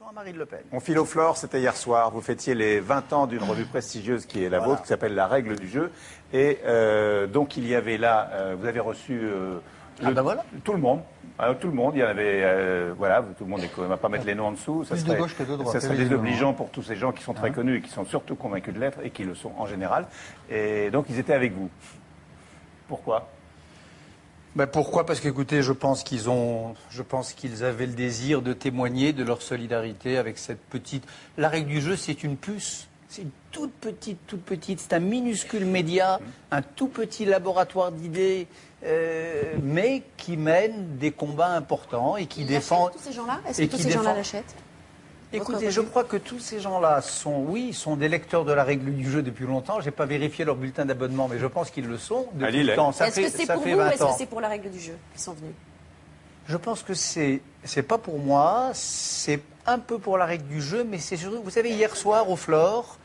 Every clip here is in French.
à Marine Le Pen. On file au flore, c'était hier soir. Vous fêtiez les 20 ans d'une revue prestigieuse qui est la Voilà. vôtre, qui s'appelle La Règle du jeu. Et euh, donc il y avait là, euh, vous avez reçu euh, Ah ben voilà. tout le monde. Alors, tout le monde, il y en avait, voilà, tout le monde on va pas mettre les noms en dessous. Ça Plus de serait, gauche que de droite, Ça serait désobligeant pour tous ces gens qui sont très connus et qui sont surtout convaincus de l'être et qui le sont en général. Et donc ils étaient avec vous. Pourquoi? Ben pourquoi? Parce qu'écoutez, je pense qu'ils ont, je pense qu'ils avaient le désir de témoigner de leur solidarité avec cette petite. La règle du jeu, c'est une puce. C'est une toute petite, toute petite. C'est un minuscule média, un tout petit laboratoire d'idées, euh, mais qui mène des combats importants et qui défend. tous ces gens-là Est-ce que tous ces gens-là l'achètent? Écoutez, je crois que tous ces gens-là sont, oui, sont des lecteurs de la règle du jeu depuis longtemps. J'ai pas vérifié leur bulletin d'abonnement, mais je pense qu'ils le sont depuis Ali, il le est. temps. Ça Est-ce que c'est pour vous ou 20 est-ce que c'est pour la règle du jeu qu'ils sont venus? Je pense que c'est c'est pas pour moi, c'est un peu pour la règle du jeu, mais c'est surtout, vous savez, hier soir au Flore,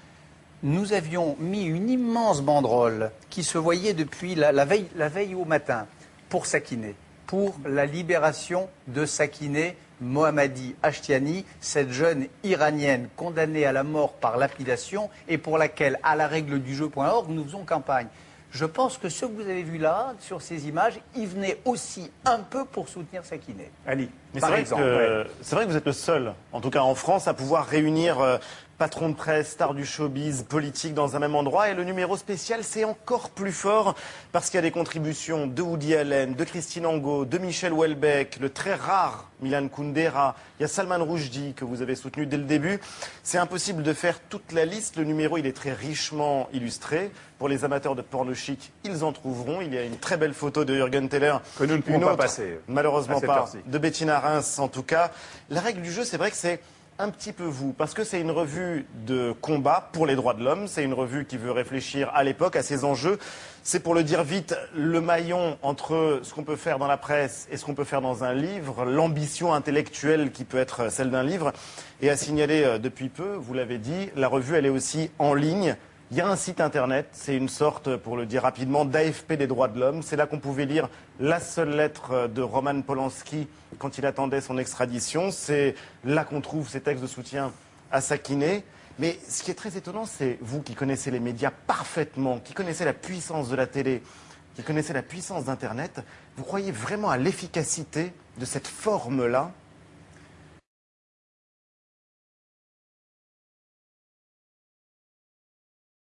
nous avions mis une immense banderole qui se voyait depuis la, la veille, la veille au matin pour Sakiné, pour la libération de Sakiné Mohammadi Ashtiani, cette jeune iranienne condamnée à la mort par lapidation et pour laquelle, à la règle du jeu.org, nous faisons campagne. Je pense que ce que vous avez vu là, sur ces images, il venait aussi un peu pour soutenir Sakiné. Ali, Mais c'est par vrai, vrai que vous êtes le seul, en tout cas en France, à pouvoir réunir euh, patrons de presse, stars du showbiz, politique dans un même endroit. Et le numéro spécial, c'est encore plus fort parce qu'il y a des contributions de Woody Allen, de Christine Angot, de Michel Houellebecq, le très rare Milan Kundera. Il y a Salman Rushdie que vous avez soutenu dès le début. C'est impossible de faire toute la liste. Le numéro, il est très richement illustré. Pour les amateurs de porno chic, ils en trouveront. Il y a une très belle photo de Jürgen Teller. Que nous ne pouvons Une pas autre, passer Malheureusement à cette pas. De Bettina Reims, en tout cas. La règle du jeu, c'est vrai que c'est un petit peu vous, parce que c'est une revue de combat pour les droits de l'homme. C'est une revue qui veut réfléchir à l'époque, à ses enjeux. C'est pour le dire vite, le maillon entre ce qu'on peut faire dans la presse et ce qu'on peut faire dans un livre, l'ambition intellectuelle qui peut être celle d'un livre. Et à signaler euh, depuis peu, vous l'avez dit, la revue, elle est aussi en ligne. Il y a un site internet, c'est une sorte, pour le dire rapidement, d'AFP des droits de l'homme. C'est là qu'on pouvait lire la seule lettre de Roman Polanski quand il attendait son extradition. C'est là qu'on trouve ses textes de soutien à Sakiné. Mais ce qui est très étonnant, c'est vous qui connaissez les médias parfaitement, qui connaissez la puissance de la télé, qui connaissez la puissance d'Internet, vous croyez vraiment à l'efficacité de cette forme-là